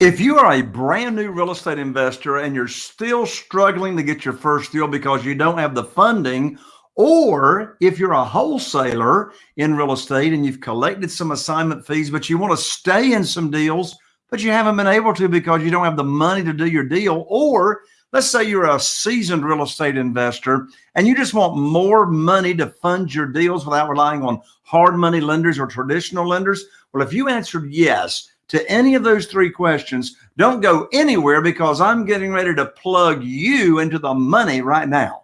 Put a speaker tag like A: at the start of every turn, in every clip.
A: If you are a brand new real estate investor and you're still struggling to get your first deal because you don't have the funding, or if you're a wholesaler in real estate and you've collected some assignment fees, but you want to stay in some deals, but you haven't been able to because you don't have the money to do your deal, or let's say you're a seasoned real estate investor and you just want more money to fund your deals without relying on hard money lenders or traditional lenders. Well, if you answered yes, to any of those three questions, don't go anywhere because I'm getting ready to plug you into the money right now.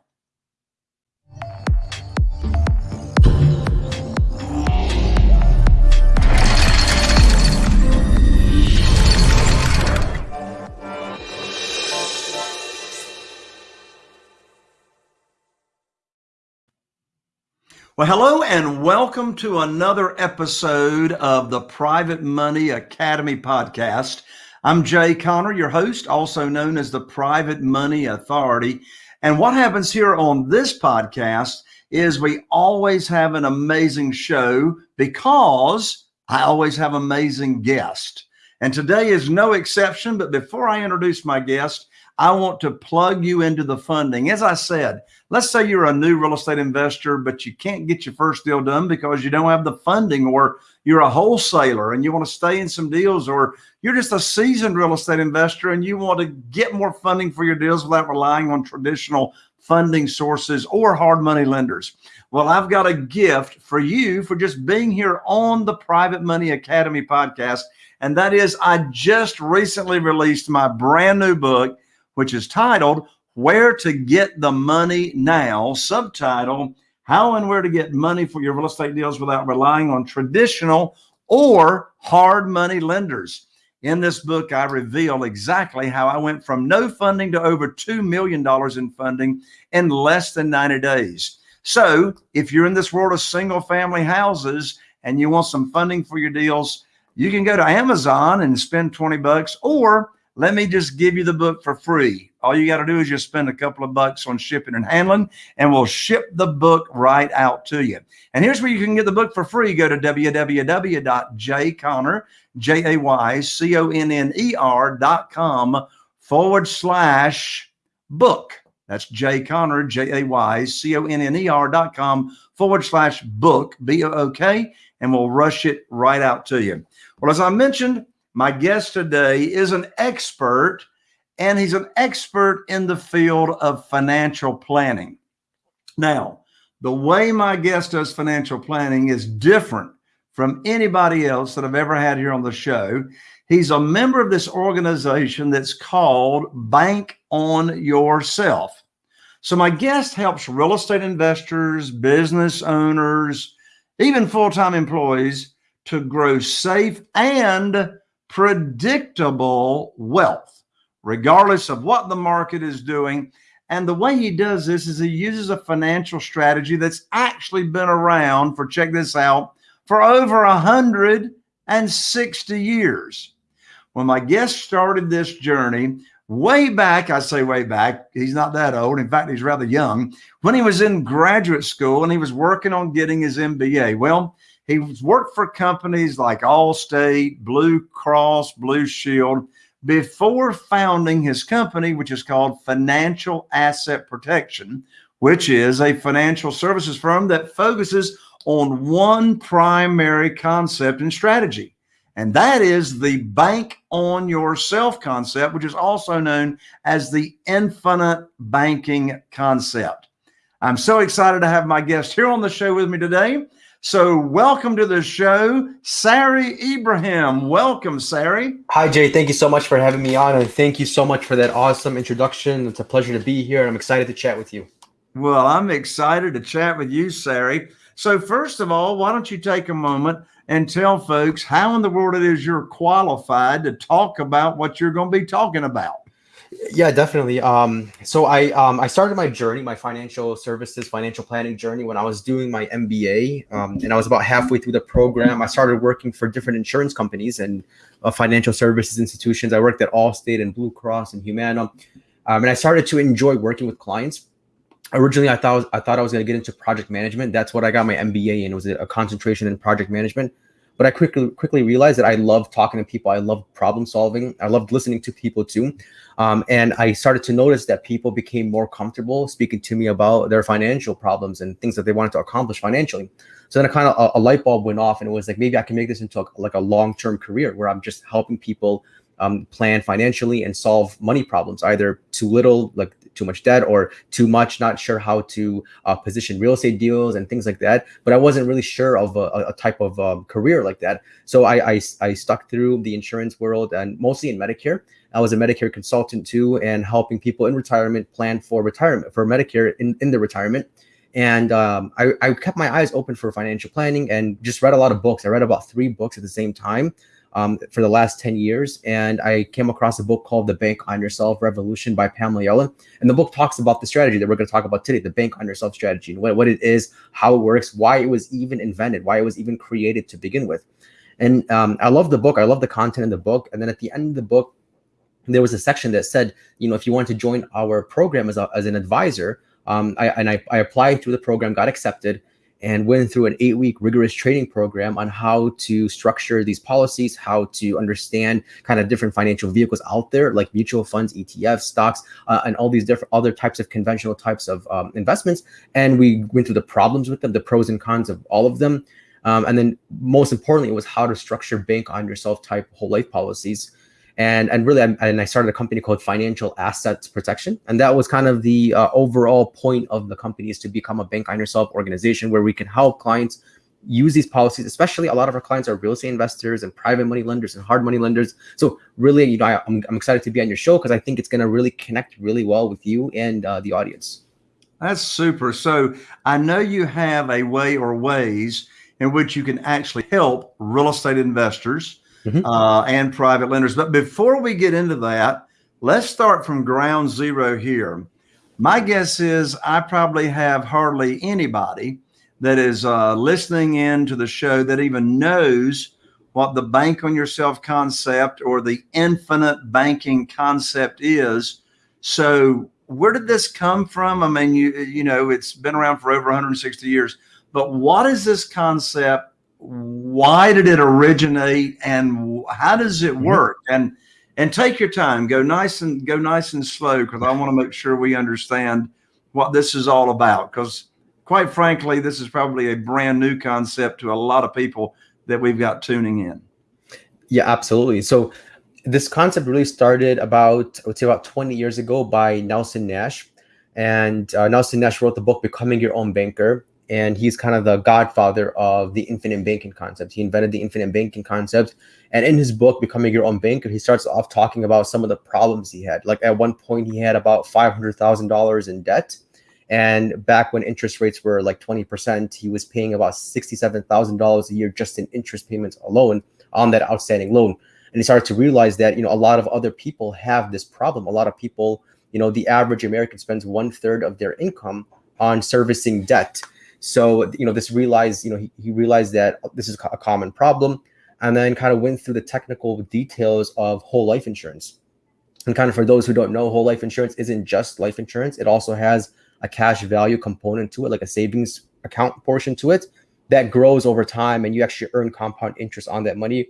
A: Well, hello and welcome to another episode of the Private Money Academy podcast. I'm Jay Conner, your host, also known as the Private Money Authority. And what happens here on this podcast is we always have an amazing show because I always have amazing guests. And today is no exception. But before I introduce my guest, I want to plug you into the funding. As I said, let's say you're a new real estate investor, but you can't get your first deal done because you don't have the funding, or you're a wholesaler and you want to stay in some deals, or you're just a seasoned real estate investor and you want to get more funding for your deals without relying on traditional funding sources or hard money lenders. Well, I've got a gift for you for just being here on the Private Money Academy podcast. And that is, I just recently released my brand new book which is titled Where to Get the Money Now, subtitle How and Where to Get Money for Your Real Estate Deals Without Relying on Traditional or Hard Money Lenders. In this book, I reveal exactly how I went from no funding to over $2 million in funding in less than 90 days. So if you're in this world of single family houses and you want some funding for your deals, you can go to Amazon and spend 20 bucks or let me just give you the book for free. All you got to do is just spend a couple of bucks on shipping and handling, and we'll ship the book right out to you. And here's where you can get the book for free. Go to www.jayconner, J-A-Y-C-O-N-N-E-R dot forward slash book. That's Jay Conner, J-A-Y-C-O-N-N-E-R dot com forward slash book, B-O-O-K, and we'll rush it right out to you. Well, as I mentioned, my guest today is an expert, and he's an expert in the field of financial planning. Now, the way my guest does financial planning is different from anybody else that I've ever had here on the show. He's a member of this organization that's called Bank on Yourself. So my guest helps real estate investors, business owners, even full-time employees to grow safe and predictable wealth, regardless of what the market is doing. And the way he does this is he uses a financial strategy that's actually been around for, check this out, for over 160 years. When my guest started this journey, way back, I say way back, he's not that old. In fact, he's rather young. When he was in graduate school and he was working on getting his MBA. Well, He's worked for companies like Allstate, Blue Cross, Blue Shield before founding his company, which is called Financial Asset Protection, which is a financial services firm that focuses on one primary concept and strategy. And that is the bank on yourself concept, which is also known as the infinite banking concept. I'm so excited to have my guest here on the show with me today. So welcome to the show, Sari Ibrahim. Welcome, Sari.
B: Hi, Jay. Thank you so much for having me on. And thank you so much for that awesome introduction. It's a pleasure to be here. and I'm excited to chat with you.
A: Well, I'm excited to chat with you, Sari. So first of all, why don't you take a moment and tell folks how in the world it is you're qualified to talk about what you're going to be talking about?
B: Yeah, definitely. Um, so I um, I started my journey, my financial services, financial planning journey when I was doing my MBA, um, and I was about halfway through the program. I started working for different insurance companies and uh, financial services institutions. I worked at Allstate and Blue Cross and Humana, um, and I started to enjoy working with clients. Originally, I thought I thought I was going to get into project management. That's what I got my MBA in. Was a concentration in project management. But I quickly quickly realized that I love talking to people. I love problem solving. I loved listening to people too. Um, and I started to notice that people became more comfortable speaking to me about their financial problems and things that they wanted to accomplish financially. So then a kind of a, a light bulb went off, and it was like maybe I can make this into a, like a long term career where I'm just helping people um, plan financially and solve money problems, either too little, like too much debt, or too much, not sure how to uh, position real estate deals and things like that. But I wasn't really sure of a, a type of um, career like that. So I, I, I stuck through the insurance world and mostly in Medicare. I was a Medicare consultant too, and helping people in retirement plan for retirement for Medicare in, in the retirement and um, I, I, kept my eyes open for financial planning and just read a lot of books. I read about three books at the same time um, for the last 10 years. And I came across a book called The Bank on Yourself Revolution by Pamela Yellen. And the book talks about the strategy that we're going to talk about today, the bank on yourself strategy, what, what it is, how it works, why it was even invented, why it was even created to begin with. And um, I love the book. I love the content in the book. And then at the end of the book, there was a section that said, you know, if you want to join our program as, a, as an advisor, um, I, and I, I applied through the program, got accepted, and went through an eight week rigorous training program on how to structure these policies, how to understand kind of different financial vehicles out there, like mutual funds, ETFs, stocks, uh, and all these different other types of conventional types of um, investments. And we went through the problems with them, the pros and cons of all of them. Um, and then most importantly, it was how to structure bank on yourself type whole life policies and and really I, and I started a company called Financial Assets Protection, and that was kind of the uh, overall point of the company is to become a bank on yourself organization where we can help clients use these policies. Especially a lot of our clients are real estate investors and private money lenders and hard money lenders. So really, you know, I, am I'm excited to be on your show because I think it's going to really connect really well with you and uh, the audience.
A: That's super. So I know you have a way or ways in which you can actually help real estate investors mm-hmm. uh, and private lenders. But before we get into that, let's start from ground zero here. My guess is I probably have hardly anybody that is uh, listening in to the show that even knows what the bank on yourself concept or the infinite banking concept is. So where did this come from? I mean, you you know, it's been around for over 160 years, but what is this concept why did it originate and how does it mm-hmm. work? And and take your time. Go nice and go nice and slow because i want to make sure we understand what this is all about. Because quite frankly this is probably a brand new concept to a lot of people that we've got tuning in.
B: Yeah absolutely. So this concept really started about i would say about 20 years ago by nelson nash. And uh, nelson nash wrote the book becoming your own banker and he's kind of the godfather of the infinite banking concept. He invented the infinite banking concept. And in his book, Becoming Your Own Banker, he starts off talking about some of the problems he had. Like at one point, he had about $500,000 in debt. And back when interest rates were like 20%, he was paying about $67,000 a year just in interest payments alone on that outstanding loan. And he started to realize that, you know, a lot of other people have this problem. A lot of people, you know, the average American spends one third of their income on servicing debt. So, you know, this realized, you know, he, he realized that this is a common problem and then kind of went through the technical details of whole life insurance. And kind of for those who don't know, whole life insurance isn't just life insurance. It also has a cash value component to it, like a savings account portion to it that grows over time and you actually earn compound interest on that money.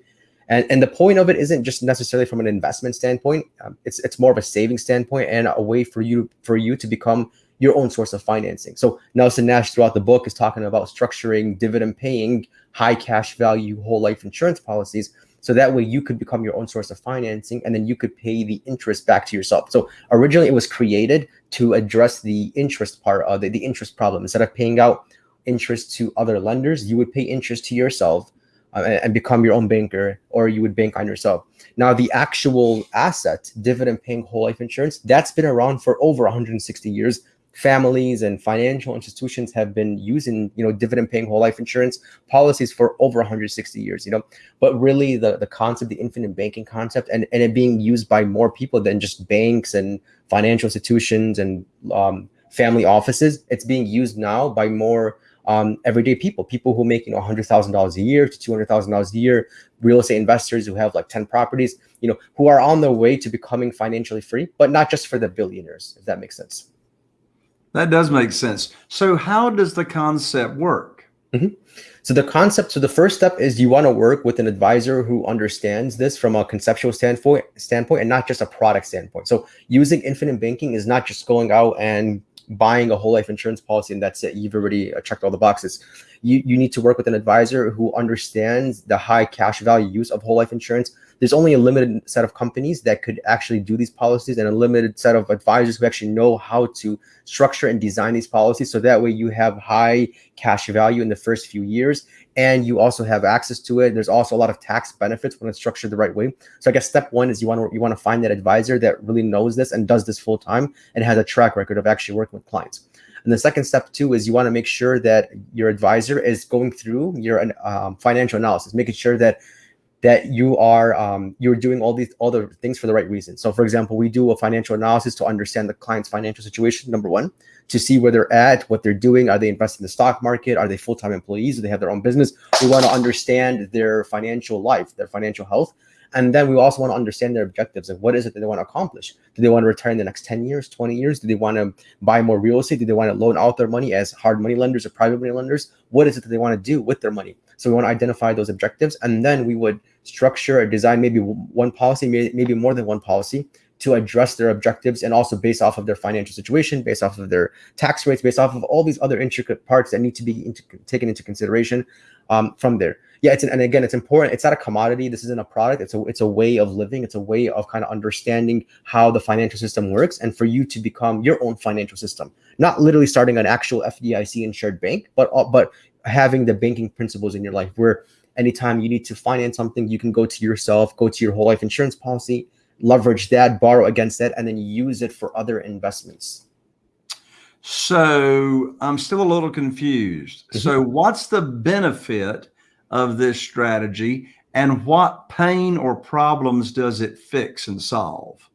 B: And, and the point of it isn't just necessarily from an investment standpoint. Um, it's it's more of a saving standpoint and a way for you for you to become your own source of financing. So Nelson Nash throughout the book is talking about structuring dividend paying, high cash value whole life insurance policies. So that way you could become your own source of financing and then you could pay the interest back to yourself. So originally it was created to address the interest part of the, the interest problem. Instead of paying out interest to other lenders, you would pay interest to yourself uh, and become your own banker or you would bank on yourself. Now, the actual asset, dividend paying whole life insurance, that's been around for over 160 years families and financial institutions have been using you know dividend paying whole life insurance policies for over 160 years you know but really the the concept the infinite banking concept and and it being used by more people than just banks and financial institutions and um, family offices it's being used now by more um, everyday people, people who make you know hundred thousand dollars a year to two hundred thousand dollars a year, real estate investors who have like ten properties, you know, who are on their way to becoming financially free, but not just for the billionaires, if that makes sense.
A: That does make sense. So, how does the concept work?
B: Mm-hmm. So the concept, so the first step is you want to work with an advisor who understands this from a conceptual standpoint, standpoint, and not just a product standpoint. So using infinite banking is not just going out and buying a whole life insurance policy and that's it. You've already checked all the boxes. You you need to work with an advisor who understands the high cash value use of whole life insurance. There's only a limited set of companies that could actually do these policies and a limited set of advisors who actually know how to structure and design these policies. So that way you have high cash value in the first few years and you also have access to it. There's also a lot of tax benefits when it's structured the right way. So I guess step one is you want to you want to find that advisor that really knows this and does this full time and has a track record of actually working with clients. And the second step too is you want to make sure that your advisor is going through your um, financial analysis, making sure that that you are um, you're doing all these all the things for the right reason. So, for example, we do a financial analysis to understand the client's financial situation. Number one, to see where they're at, what they're doing. Are they investing in the stock market? Are they full time employees? Do they have their own business? We want to understand their financial life, their financial health. And then we also want to understand their objectives and what is it that they want to accomplish. Do they want to retire in the next 10 years, 20 years? Do they want to buy more real estate? Do they want to loan out their money as hard money lenders or private money lenders? What is it that they want to do with their money? So we want to identify those objectives and then we would structure or design maybe one policy, maybe more than one policy to address their objectives and also based off of their financial situation, based off of their tax rates, based off of all these other intricate parts that need to be into, taken into consideration um, from there. Yeah, it's an, and again, it's important. It's not a commodity. This isn't a product. It's a it's a way of living. It's a way of kind of understanding how the financial system works, and for you to become your own financial system. Not literally starting an actual FDIC insured bank, but uh, but having the banking principles in your life where anytime you need to finance something, you can go to yourself, go to your whole life insurance policy, leverage that, borrow against that, and then use it for other investments.
A: So I'm still a little confused. Mm-hmm. So what's the benefit of this strategy and what pain or problems does it fix and solve?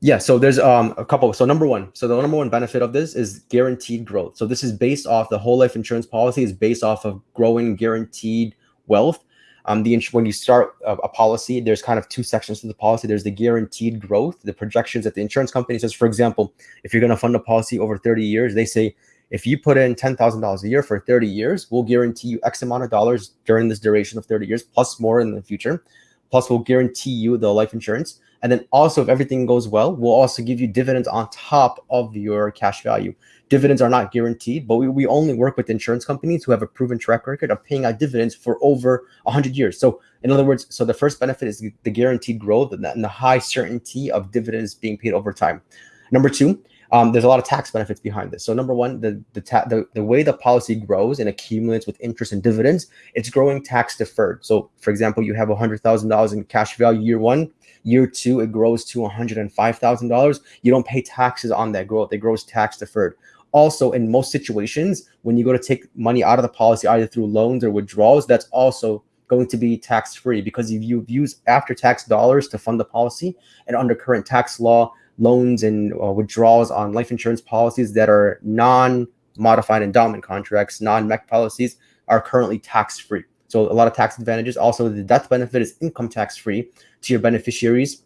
B: Yeah, so there's um a couple. So number one, so the number one benefit of this is guaranteed growth. So this is based off the whole life insurance policy is based off of growing guaranteed wealth um, the when you start a, a, policy, there's kind of two sections to the policy. There's the guaranteed growth, the projections that the insurance company says. For example, if you're going to fund a policy over 30 years, they say if you put in $10,000 a year for 30 years, we'll guarantee you X amount of dollars during this duration of 30 years, plus more in the future. Plus, we'll guarantee you the life insurance. And then also, if everything goes well, we'll also give you dividends on top of your cash value. Dividends are not guaranteed, but we, we only work with insurance companies who have a proven track record of paying out dividends for over 100 years. So, in other words, so the first benefit is the guaranteed growth and the, and the high certainty of dividends being paid over time. Number two, um, there's a lot of tax benefits behind this. So number one, the the, the the way the policy grows and accumulates with interest and dividends, it's growing tax deferred. So for example, you have hundred thousand dollars in cash value year one, year two it grows to one hundred and five thousand dollars. You don't pay taxes on that growth; it grows tax deferred. Also, in most situations, when you go to take money out of the policy, either through loans or withdrawals, that's also going to be tax free because if you use after tax dollars to fund the policy and under current tax law, loans and uh, withdrawals on life insurance policies that are non modified endowment contracts, non MEC policies are currently tax free. So, a lot of tax advantages. Also, the death benefit is income tax free to your beneficiaries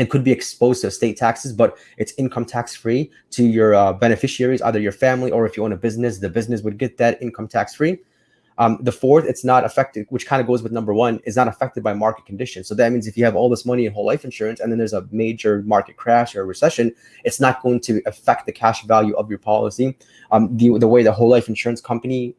B: it could be exposed to state taxes, but it's income tax free to your uh, beneficiaries, either your family or if you own a business, the business would get that income tax free. Um, the fourth, it's not affected, which kind of goes with number one, is not affected by market conditions. So that means if you have all this money in whole life insurance and then there's a major market crash or recession, it's not going to affect the cash value of your policy. Um, the, the way the whole life insurance company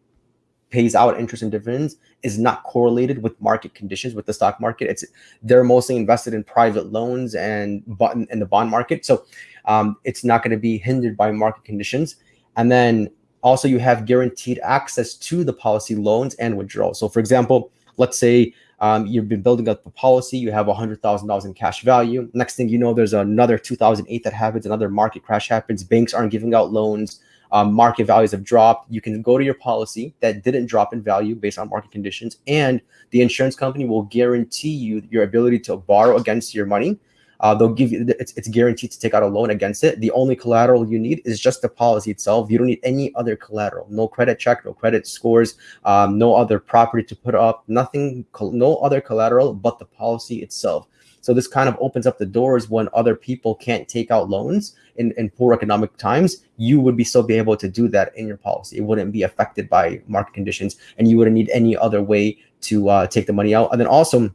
B: pays out interest and dividends is not correlated with market conditions with the stock market. It's they're mostly invested in private loans and button in the bond market, so um, it's not going to be hindered by market conditions. And then also you have guaranteed access to the policy loans and withdrawals. So for example, let's say um, you've been building up a policy, you have $100,000 in cash value. Next thing you know, there's another 2008 that happens, another market crash happens, banks aren't giving out loans, um, market values have dropped. You can go to your policy that didn't drop in value based on market conditions, and the insurance company will guarantee you your ability to borrow against your money. Uh, they'll give you it's, it's guaranteed to take out a loan against it. The only collateral you need is just the policy itself. You don't need any other collateral, no credit check, no credit scores, um, no other property to put up, nothing, no other collateral but the policy itself. So this kind of opens up the doors when other people can't take out loans in, in poor economic times. You would be still be able to do that in your policy. It wouldn't be affected by market conditions, and you wouldn't need any other way to uh, take the money out. And then also,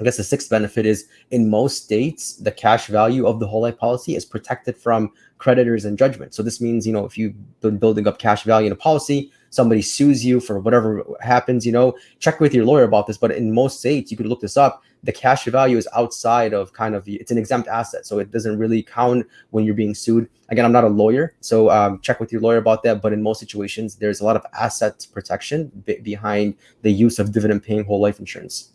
B: I guess the sixth benefit is in most states, the cash value of the whole life policy is protected from creditors and judgment. So this means, you know, if you've been building up cash value in a policy, somebody sues you for whatever happens, you know, check with your lawyer about this. But in most states, you could look this up. The cash value is outside of kind of it's an exempt asset, so it doesn't really count when you're being sued. Again, I'm not a lawyer, so um, check with your lawyer about that. But in most situations, there's a lot of asset protection behind the use of dividend-paying whole life insurance.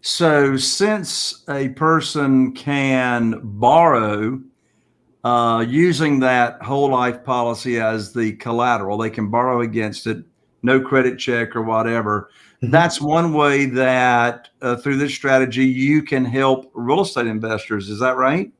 A: So, since a person can borrow uh, using that whole life policy as the collateral. They can borrow against it, no credit check or whatever. Mm-hmm. That's one way that uh, through this strategy you can help real estate investors. Is that right?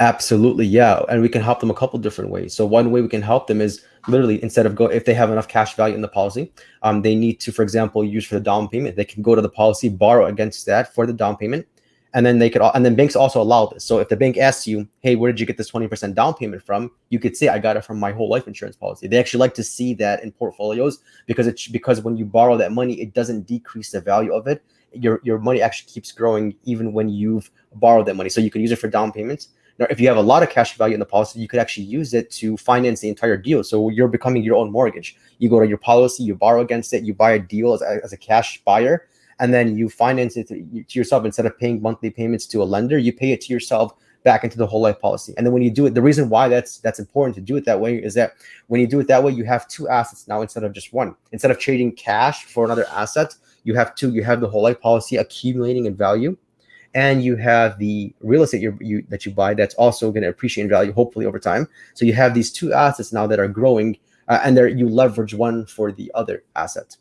B: Absolutely, yeah. And we can help them a couple different ways. So one way we can help them is literally instead of go if they have enough cash value in the policy, um, they need to, for example, use for the down payment. They can go to the policy, borrow against that for the down payment, and then they could and then banks also allow this so if the bank asks you hey where did you get this 20% down payment from you could say i got it from my whole life insurance policy they actually like to see that in portfolios because it's because when you borrow that money it doesn't decrease the value of it your your money actually keeps growing even when you've borrowed that money so you can use it for down payments if you have a lot of cash value in the policy you could actually use it to finance the entire deal. So you're becoming your own mortgage. You go to your policy you borrow against it you buy a deal as a, as a cash buyer and then you finance it to, yourself. Instead of paying monthly payments to a lender you pay it to yourself back into the whole life policy. And then when you do it the reason why that's that's important to do it that way is that when you do it that way you have two assets now instead of just one. Instead of trading cash for another asset you have two you have the whole life policy accumulating in value and you have the real estate you, that you buy that's also going to appreciate in value hopefully over time so you have these two assets now that are growing uh, and there you leverage one for the other asset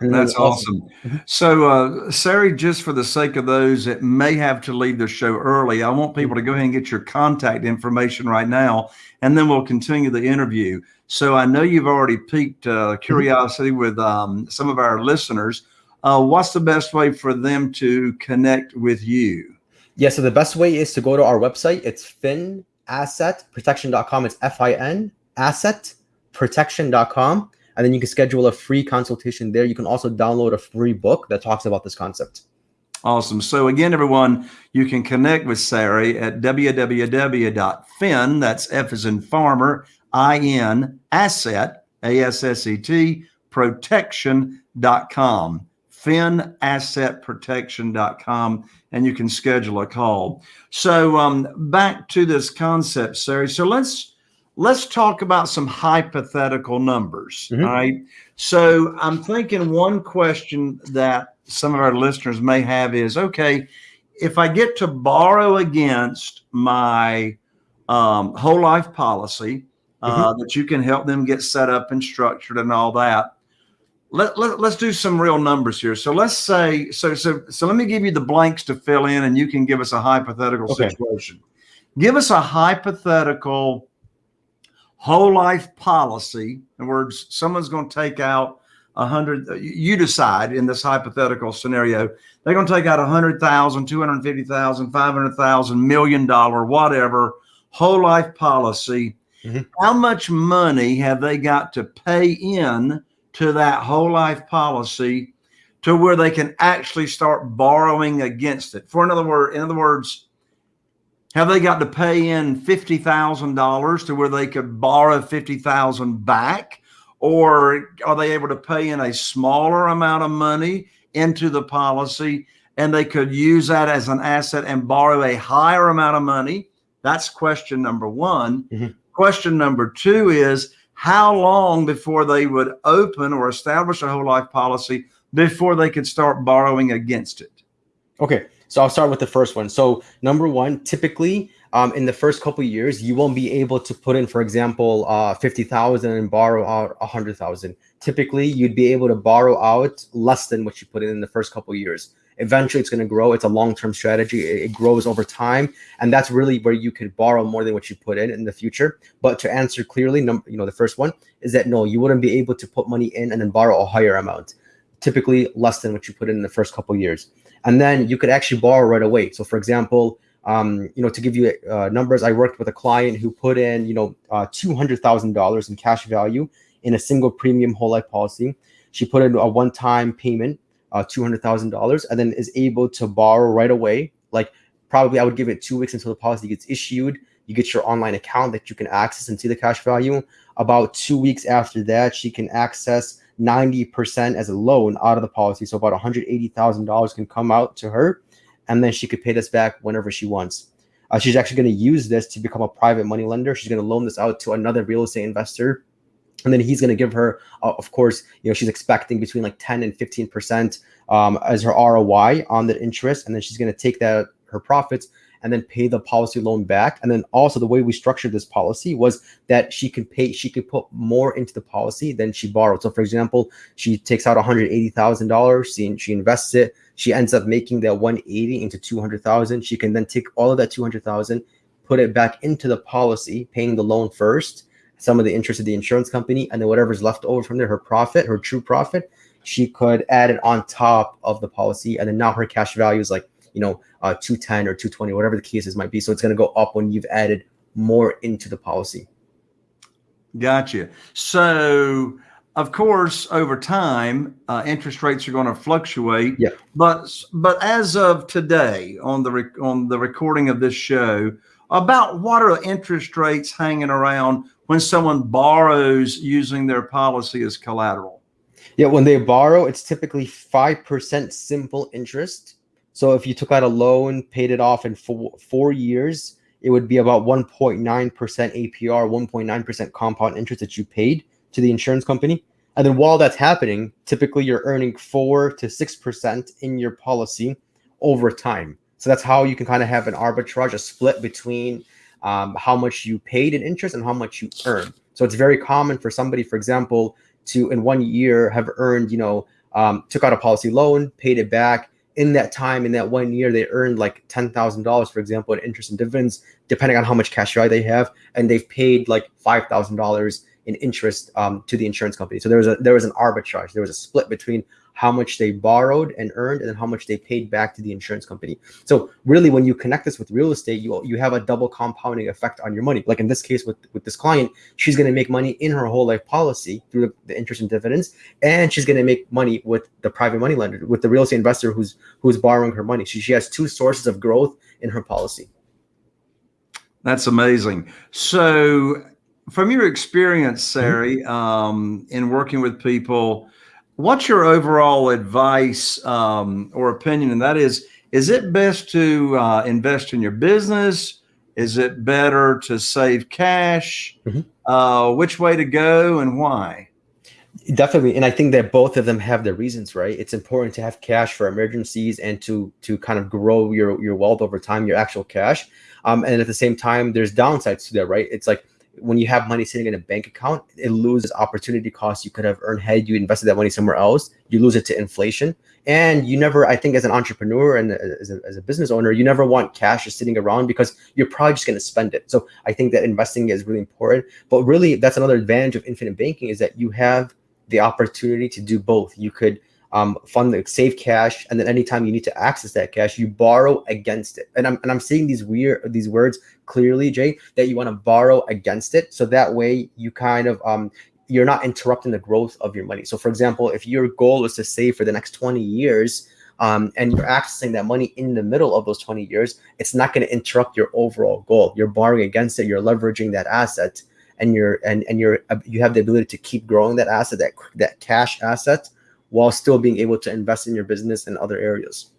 A: that's awesome. Mm-hmm. So, uh, Sari, just for the sake of those that may have to leave the show early, I want people to go ahead and get your contact information right now, and then we'll continue the interview. So, I know you've already piqued uh, mm-hmm. curiosity with um, some of our listeners. Uh, what's the best way for them to connect with you?
B: Yeah, so the best way is to go to our website. It's finassetprotection.com. It's F I N assetprotection.com and then you can schedule a free consultation there. You can also download a free book that talks about this concept.
A: Awesome. So again, everyone, you can connect with Sari at www.fin, that's F as in farmer, I-N, asset, A-S-S-E-T, protection.com, finassetprotection.com, and you can schedule a call. So um, back to this concept, Sari. So let's let's talk about some hypothetical numbers. Mm-hmm. All right. So I'm thinking one question that some of our listeners may have is okay, if I get to borrow against my um, whole life policy, uh, mm-hmm. that you can help them get set up and structured and all that. Let, let, let's do some real numbers here. So let's say, so, so, so let me give you the blanks to fill in and you can give us a hypothetical okay. situation. Give us a hypothetical whole life policy. In words, someone's going to take out a hundred. You decide in this hypothetical scenario, they're going to take out a hundred thousand, two hundred fifty thousand, five hundred thousand, million dollar, whatever whole life policy. Mm-hmm. How much money have they got to pay in to that whole life policy to where they can actually start borrowing against it? For another word, in other words, have they got to pay in $50,000 to where they could borrow 50,000 back? Or are they able to pay in a smaller amount of money into the policy and they could use that as an asset and borrow a higher amount of money? That's question number one. Mm-hmm. Question number two is how long before they would open or establish a whole life policy before they could start borrowing against it?
B: Okay. So I'll start with the first one. So number one, typically um, in the first couple years, you won't be able to put in, for example, uh, 50,000 and borrow out 100,000. Typically, you'd be able to borrow out less than what you put in in the first couple years. Eventually, it's going to grow. It's a long-term strategy. It, it grows over time, and that's really where you could borrow more than what you put in in the future. But to answer clearly, number, you know, the first one is that no, you wouldn't be able to put money in and then borrow a higher amount. Typically, less than what you put in, in the first couple years. and then you could actually borrow right away. So, for example, um, you know, to give you uh, numbers, I worked with a client who put in, you know, uh, two hundred thousand dollars in cash value in a single premium whole life policy. She put in a one-time payment, uh, two hundred thousand dollars, and then is able to borrow right away. Like probably, I would give it two weeks until the policy gets issued. You get your online account that you can access and see the cash value. About two weeks after that, she can access 90% as a loan out of the policy. So about $180,000 can come out to her, and then she could pay this back whenever she wants. Uh, she's actually going to use this to become a private money lender. She's going to loan this out to another real estate investor. And then he's going to give her, uh, of course, you know, she's expecting between like 10 and 15% um, as her ROI on the interest. And then she's going to take that, her profits, and then pay the policy loan back. And then also the way we structured this policy was that she could pay, she could put more into the policy than she borrowed. So for example, she takes out $180,000, she, she invests it, she ends up making that 180 into 200,000. She can then take all of that 200,000, put it back into the policy, paying the loan first, some of the interest of the insurance company, and then whatever's left over from there, her profit, her true profit, she could add it on top of the policy. And then now her cash value is like you know, uh, 210 or 220, whatever the cases might be. So it's going to go up when you've added more into the policy.
A: Gotcha. So, of course, over time, uh, interest rates are going to fluctuate.
B: Yeah.
A: But but as of today, on the rec- on the recording of this show, about what are interest rates hanging around when someone borrows using their policy as collateral?
B: Yeah, when they borrow, it's typically five percent simple interest so if you took out a loan, paid it off in four, four years, it would be about 1.9% APR, 1.9% compound interest that you paid to the insurance company. And then while that's happening, typically you're earning four to 6% in your policy over time. So that's how you can kind of have an arbitrage, a split between um, how much you paid in interest and how much you earn. So it's very common for somebody, for example, to in one year have earned, you know, um, took out a policy loan, paid it back, in that time, in that one year, they earned like ten thousand dollars, for example, in interest and dividends, depending on how much cash they have, and they've paid like five thousand dollars in interest um, to the insurance company. So there was a there was an arbitrage. There was a split between how much they borrowed and earned, and then how much they paid back to the insurance company. So really, when you connect this with real estate, you you have a double compounding effect on your money. Like in this case with with this client, she's going to make money in her whole life policy through the, the interest and dividends, and she's going to make money with the private money lender, with the real estate investor who's who's borrowing her money. She she has two sources of growth in her policy.
A: That's amazing. So, from your experience. Sari, um, in working with people what's your overall advice um, or opinion? And that is, is it best to uh, invest in your business? Is it better to save cash? Mm-hmm. Uh, which way to go and why?
B: Definitely, and I think that both of them have their reasons, right? It's important to have cash for emergencies and to to kind of grow your your wealth over time, your actual cash. Um, and at the same time, there's downsides to that, right? It's like when you have money sitting in a bank account, it loses opportunity costs you could have earned had you invested that money somewhere else. You lose it to inflation. And you never, I think, as an entrepreneur and as a, as a business owner, you never want cash just sitting around because you're probably just going to spend it. So I think that investing is really important. But really, that's another advantage of infinite banking is that you have the opportunity to do both. You could um, fund the save cash, and then anytime you need to access that cash, you borrow against it. And I'm and I'm seeing these weird these words clearly, Jay, that you want to borrow against it, so that way you kind of um you're not interrupting the growth of your money. So, for example, if your goal is to save for the next 20 years, um, and you're accessing that money in the middle of those 20 years, it's not going to interrupt your overall goal. You're borrowing against it. You're leveraging that asset, and you're and and you're you have the ability to keep growing that asset, that that cash asset, while still being able to invest in your business and other areas.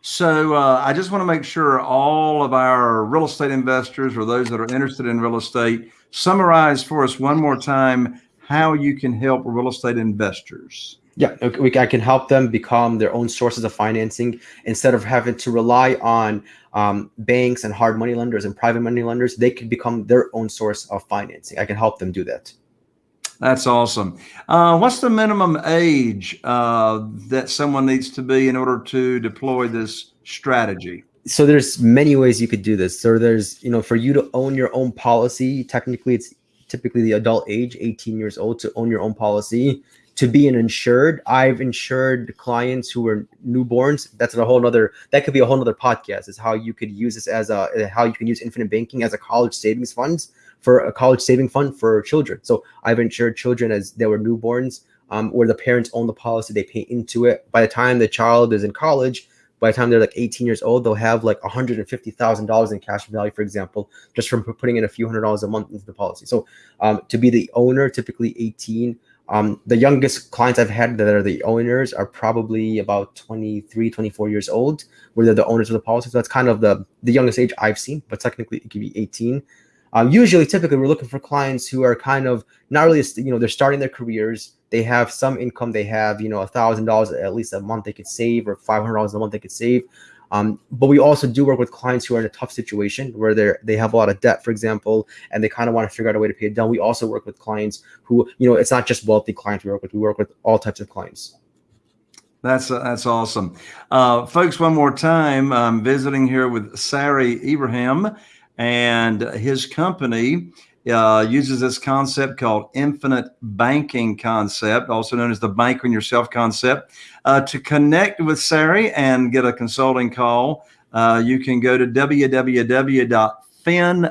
A: So uh, I just want to make sure all of our real estate investors or those that are interested in real estate summarize for us one more time how you can help real estate investors.
B: Yeah, we, I can help them become their own sources of financing instead of having to rely on um, banks and hard money lenders and private money lenders. They can become their own source of financing. I can help them do that.
A: That's awesome. Uh, what's the minimum age uh, that someone needs to be in order to deploy this strategy?
B: So there's many ways you could do this. So there's, you know, for you to own your own policy, technically it's typically the adult age, 18 years old to own your own policy. to be an insured, I've insured clients who were newborns. That's a whole nother, that could be a whole nother podcast is how you could use this as a, how you can use infinite banking as a college savings funds for a college saving fund for children. So I've insured children as they were newborns um, where the parents own the policy, they pay into it. By the time the child is in college, by the time they're like 18 years old, they'll have like $150,000 in cash value, for example, just from putting in a few hundred dollars a month into the policy. So um, to be the owner, typically 18. Um, the youngest clients I've had that are the owners are probably about 23, 24 years old, where they're the owners of the policy. So that's kind of the, the youngest age I've seen, but technically it could be 18. Um, usually, typically, we're looking for clients who are kind of not really, you know, they're starting their careers. They have some income. They have, you know, a thousand dollars at least a month they could save, or five hundred dollars a month they could save. Um, but we also do work with clients who are in a tough situation where they're they have a lot of debt, for example, and they kind of want to figure out a way to pay it down. We also work with clients who, you know, it's not just wealthy clients we work with. We work with all types of clients.
A: That's uh, that's awesome, uh, folks. One more time, I'm visiting here with Sari Ibrahim and his company uh, uses this concept called infinite banking concept, also known as the bank on yourself concept. Uh, to connect with Sari and get a consulting call, uh, you can go to www.fin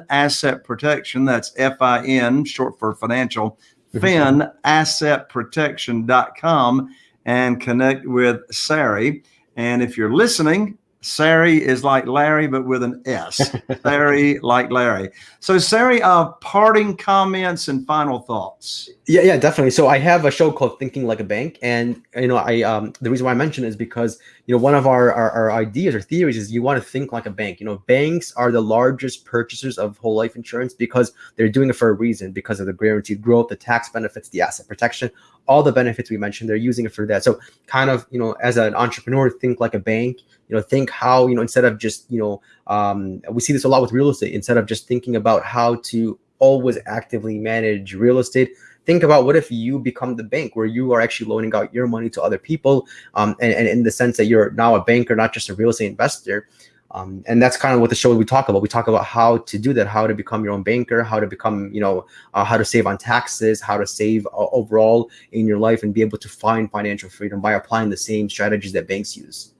A: asset protection. That's F-I-N, short for financial, fin asset protection.com and connect with Sari. And if you're listening, Sari is like Larry, but with an S. Sari like Larry. So, Sari, uh, parting comments and final thoughts.
B: Yeah, yeah, definitely. So, I have a show called Thinking Like a Bank, and you know, I um, the reason why I mention it is because you know one of our, our our ideas or theories is you want to think like a bank. You know, banks are the largest purchasers of whole life insurance because they're doing it for a reason because of the guaranteed growth, the tax benefits, the asset protection, all the benefits we mentioned. They're using it for that. So, kind of, you know, as an entrepreneur, think like a bank you know think how you know instead of just you know um, we see this a lot with real estate instead of just thinking about how to always actively manage real estate think about what if you become the bank where you are actually loaning out your money to other people um, and, and in the sense that you're now a banker not just a real estate investor um, and that's kind of what the show we talk about we talk about how to do that how to become your own banker how to become you know uh, how to save on taxes how to save uh, overall in your life and be able to find financial freedom by applying the same strategies that banks use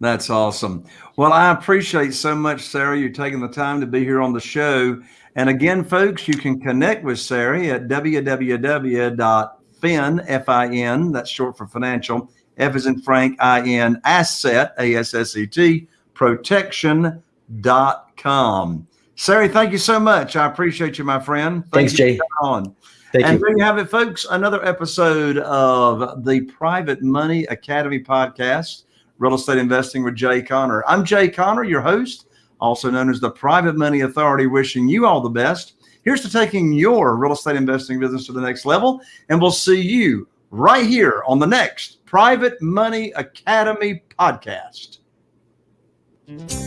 A: that's awesome. Well, I appreciate so much, Sari, You're taking the time to be here on the show. And again, folks, you can connect with Sari at www.fin, F-I-N, that's short for financial, F is in Frank, I-N, asset, A-S-S-E-T, protection.com. Sari, thank you so much. I appreciate you, my friend.
B: Thank Thanks, Jay.
A: On. Thank and you. there you have it, folks. Another episode of the Private Money Academy podcast. Real Estate Investing with Jay Conner. I'm Jay Conner, your host, also known as the Private Money Authority, wishing you all the best. Here's to taking your real estate investing business to the next level. And we'll see you right here on the next Private Money Academy podcast. Mm-hmm.